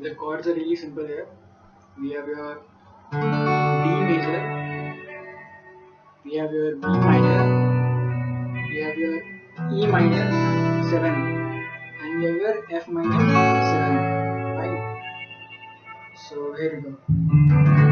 the chords are really simple here. We have your D major, we have your B minor, we have your E minor 7, and we have your F minor 7. Right? So here we go.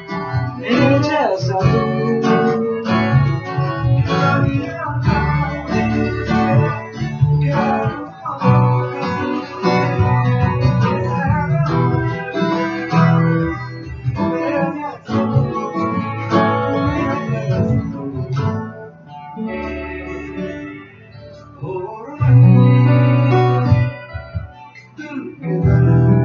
you.